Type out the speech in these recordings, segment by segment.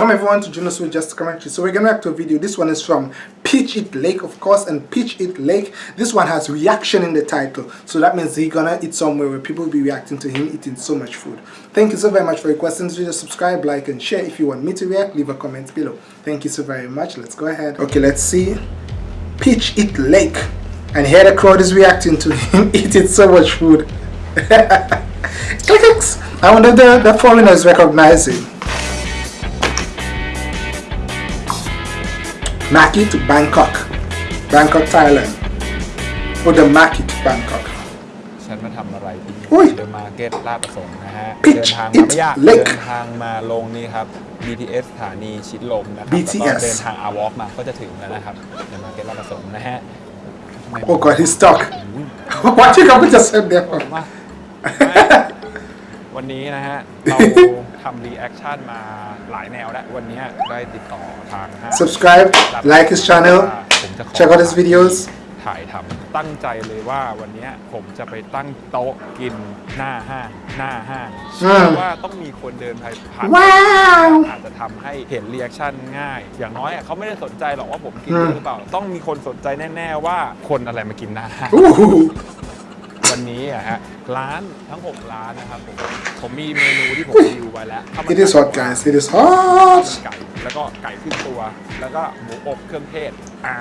Welcome everyone to Junos with Just Commentary. So we're gonna react to a video. This one is from Peach Eat Lake, of course, and Peach Eat Lake. This one has reaction in the title, so that means he's gonna eat somewhere where people will be reacting to him eating so much food. Thank you so very much for your questions. Video, subscribe, like, and share. If you want me to react, leave a comment below. Thank you so very much. Let's go ahead. Okay, let's see. Peach Eat Lake, and here the crowd is reacting to him eating so much food. I wonder the the foreigners recognize him. Maki to Bangkok Bangkok Thailand or the Maki to Bangkok ฉันมาทำอะไรที่อุ้ยเดอะมาร์เก็ตลาดประสงค์นะฮะ Pitch เดินทางมาไม่ยาก it Lake เดินทางมาลงนี่ครับ BTS สถานีชิดลมนะครับ BTS แล้วก็เดินทางอาวอล์กมาก็จะถึงแล้วนะครับเดอะมาร์เก็ตลาดประสงค์นะฮะทำไม Oh god he's stuck What you gonna just said there ผมว่า วันนี้นะฮะ เราทำรีแอคชั่นมาหลายแนวแล้ว วันนี้ได้ติดต่อทางห้าง Subscribe like his channel ผมจะขอ check out his videos ถ่ายทำตั้งใจเลยว่าวันนี้ผมจะไปตั้งโต๊ะกินหน้าห้าง หน้าห้างเชื่อว่าต้องมีคนเดินผ่านผ่านว้าวอาจจะทำให้เห็นเรีแอคชั่นง่าย อย่างน้อยอะเขาไม่ได้สนใจหรอกว่าผมกินอืมหรือเปล่า ต้องมีคนสนใจแน่ ๆ ว่าคนอะไรมากินหน้าห้าง Ooh. วันนี้อะฮะร้านทั้ง 6 ร้านนะครับผมผมมีเมนูที่ผมรีวิวไว้แล้วข้าวมัน It is ไก่ hot guys it is hot ไก่แล้วก็ไก่ขึ้นตัว แล้วก็หมูอบเครื่องเทศอ่า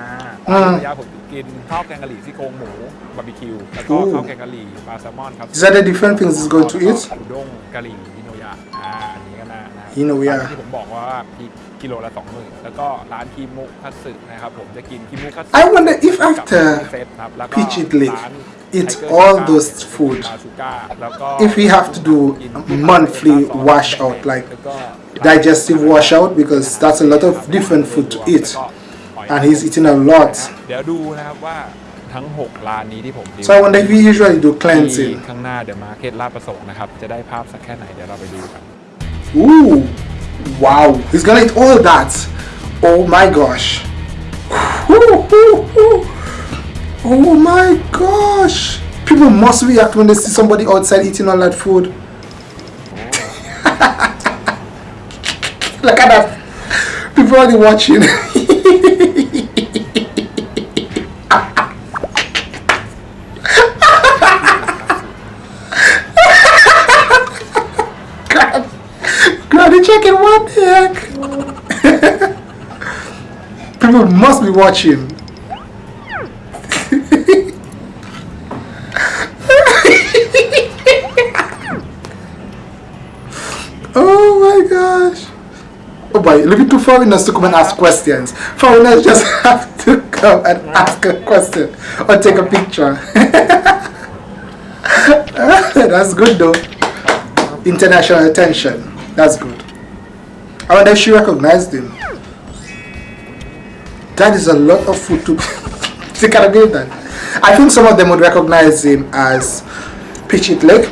อืมระยะผมกินข้าวแกงกะหรี่ซี่โครงหมูบาร์บีคิวแล้วก็อู้ข้าวแกงกะหรี่ปลาแซลมอนครับ These are the different things he's going to eat อุด้งกะหรี่ฮิโนยะอ่าอันนี้ก็น่านะฮิโนยะ ร้านที่ผมบอกว่าพริกกิโลละสองหมื่นแล้วก็ร้านคิมุคัตสึนะครับผมจะกินคิมุคัตสึ I wonder if กับ after เซตครับแล้วก็ Peach It Lake ร้าน eat Tiger all Sugar those เนี่ย food บาซูก้าแล้วก็ if we have to do monthly wash out like แล้วก็ digestive washout because that's a lot of different food to eat and he's eating a lot เดี๋ยวดูนะครับว่าทั้ง 6 ร้านนี้ที่ผมรีวิว so I wonder if we usually do ที่ cleansing ข้างหน้าเดอะมาร์เก็ตลาดประสงค์นะครับ จะได้ภาพสักแค่ไหนเดี๋ยวเราไปดูกัน Ooh, wow, he's gonna eat all that. Oh my gosh. Oh my gosh. People must react when they see somebody outside eating all that food. Look at that. People are watching. Granny chicken, what the heck? People must be watching. Oh my gosh. Oh boy, looking to foreigners to come and ask questions. Foreigners just have to come and ask a question or take a picture. That's good though. International attention. That's good. I wonder if she recognized him. That is a lot of food to she can believe that. I think some of them would recognize him as Pitch It Lake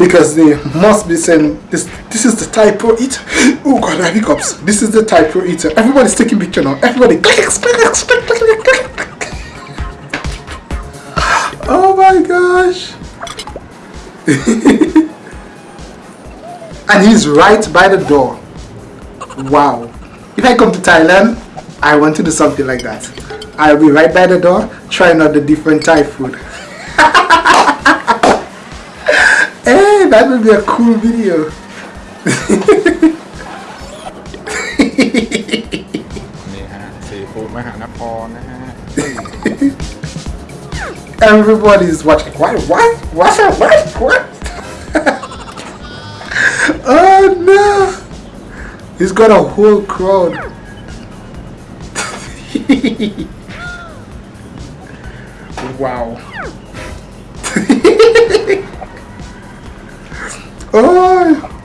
because they must be saying this this is the type pro eater. Oh god, I hiccups. This is the type pro eater. Everybody's taking picture now. Everybody clicks, clicks, click, click, click, click, click. Oh my gosh. and he's right by the door. Wow. If I come to Thailand, I want to do something like that. I'll be right by the door, trying out the different Thai food. that would be a cool video. Everybody's is watching. What? What? What? What? What? oh no! He's got a whole crowd. wow. Oh.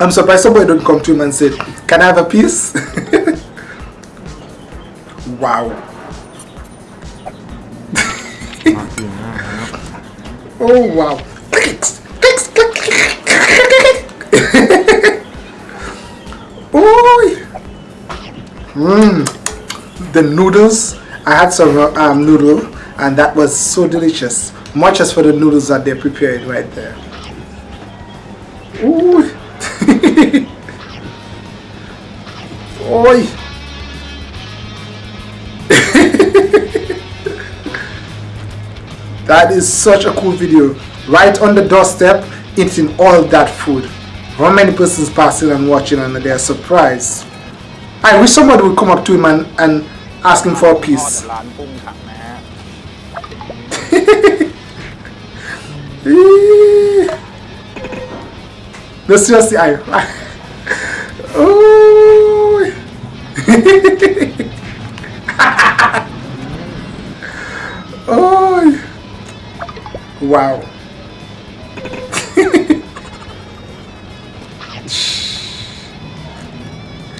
I'm surprised somebody don't come to him and say, can I have a piece? wow. oh wow. Mmm. The noodles. I had some um, noodle and that was so delicious much as for the noodles that they're preparing right there. Ooh. Oi. that is such a cool video. Right on the doorstep, eating all that food. How many persons passing and watching and they are surprised. I wish somebody would come up to him and, and ask him for a piece. No, seriously, I. oh. oh. Wow.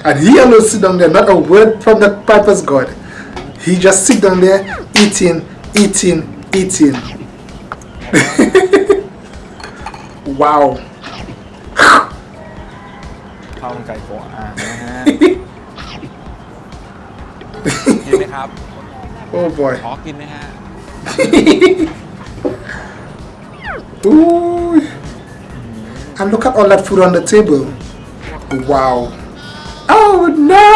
and he alone sit down there, not a word from the Piper's God. He just sit down there eating, eating, eating. ว้าว ข้าวมันไก่โกอ่างนะฮะกินไหมครับ โอ้บอยขอกินไหมฮะอุ้ย and look at all that food on the table wow oh no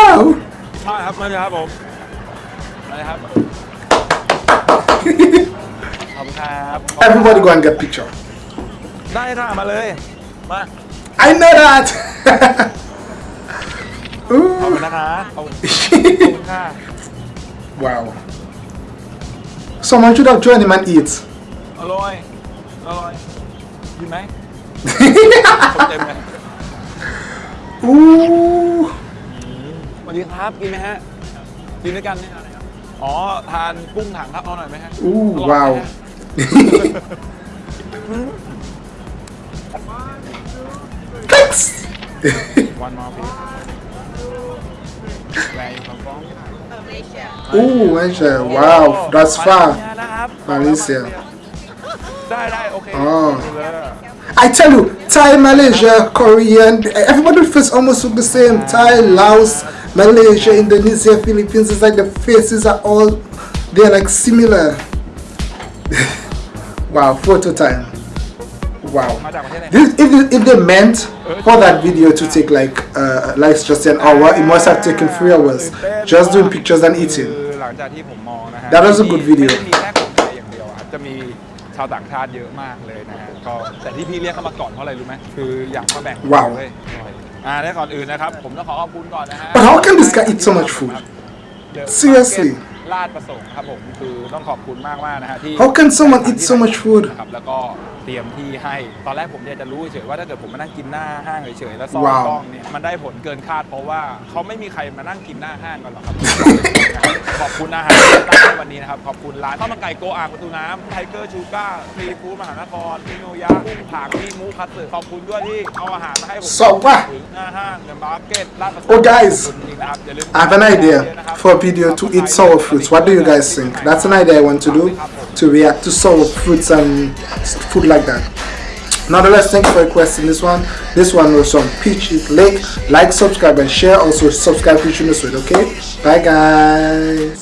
ใช่ครับมาเลยครับผมมาเลยครับ Everybody go and get picture. ได้ค่ะมาเลย มา I know that. ขอบ Ooh. คุณนะคะขอบคุณขอบคุณค่ะ Wow. Someone should have joined him and eat. อร่อย อร่อยกินไหมคนเต็มเลย Ooh. สวัสดีครับ กินไหมฮะ กินด้วยกันไหมครับอ๋อ ทานกุ้งถังครับเอาหน่อยไหมฮะ Ooh, อร่อยไหม wow. ฮะ Thanks! One more please. Oh, Malaysia. Wow, that's far. Malaysia. Oh. I tell you, Thai, Malaysia, Korean, everybody face almost look the same. Thai, Laos, Malaysia, Indonesia, Philippines, it's like the faces are all, they're like similar. wow, photo time Wow. มาจากประเทศไหน This, if, if they meant for that video to take like uh, like just an hour, it must have taken three hours just doing pictures and คื eating. อหลังจากที่ผมมองนะฮะ That was a good video. ไม่ได้มีแค่คนไทยอย่างเดียวครับจะมีชาวต่างชาติเยอะมากเลยนะฮะก็แต่ที่พี่เรียกเข้ามาก่อนเพราะอะไรรู้ไหมคืออยากมาแบ่ง ว้าว เว้ยอ่าได้ก่อนอื่นนะครับ ผมต้องขอขอบคุณก่อนนะฮะ But how can this guy eat so much food? The Seriously. Market ลาดประสงค์ครับผมคือต้องขอบคุณมากมากๆนะฮะที่ How can someone eat so much food? นะครับแล้วก็เตรียมที่ให้ตอนแรกผมเนี่ยจะรู้เฉยๆว่าถ้าเกิดผมมานั่งกินหน้าห้างเฉยๆแล้วซ่อนว้าวกล้องเนี่ยมันได้ผลเกินคาดเพราะว่าเขาไม่มีใครมานั่งกินหน้าห้างกันหรอกครับ ขอบคุณอาหารที่ตั้งให้วันนี้นะครับ ขอบคุณร้านข้าวมันไก่โกอ่างประตูน้ำไทเกอร์ชูก้าซีฟู้ดมหานครมิโนยะกุ้งผักมีมูคัตสึขอบคุณด้วยที่เอาอาหารมาให้ผม So what? ถึงหน้าห้างเดอะมาร์เก็ตลาดประสงค์ Oh, guys. ขอบคุณจริงๆนะครับอย่าลืม I have an idea for a video to eat sour fruits. What do you guys think? That's an idea I want to do to react to sour fruits and food like that. Nonetheless, thank you for requesting this one. This one was from Peach Eat Lake. Like, subscribe, and share. Also, subscribe to Sweet, okay? Bye, guys.